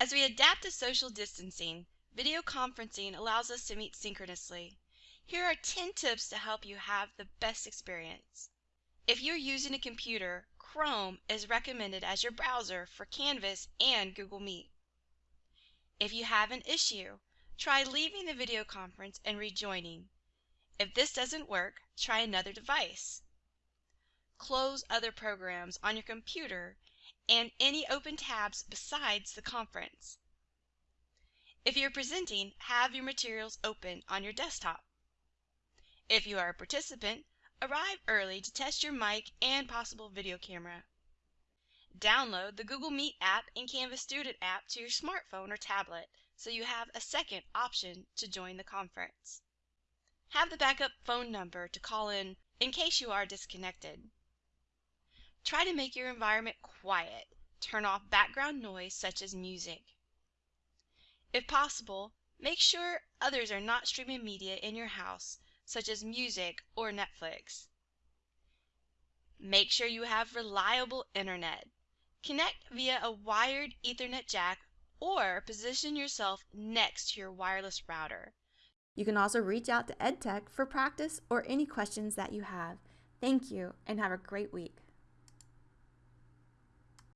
As we adapt to social distancing, video conferencing allows us to meet synchronously. Here are 10 tips to help you have the best experience. If you're using a computer, Chrome is recommended as your browser for Canvas and Google Meet. If you have an issue, try leaving the video conference and rejoining. If this doesn't work, try another device. Close other programs on your computer and any open tabs besides the conference. If you're presenting, have your materials open on your desktop. If you are a participant, arrive early to test your mic and possible video camera. Download the Google Meet app and Canvas Student app to your smartphone or tablet so you have a second option to join the conference. Have the backup phone number to call in in case you are disconnected. Try to make your environment quiet. Turn off background noise such as music. If possible, make sure others are not streaming media in your house, such as music or Netflix. Make sure you have reliable internet. Connect via a wired Ethernet jack or position yourself next to your wireless router. You can also reach out to EdTech for practice or any questions that you have. Thank you and have a great week.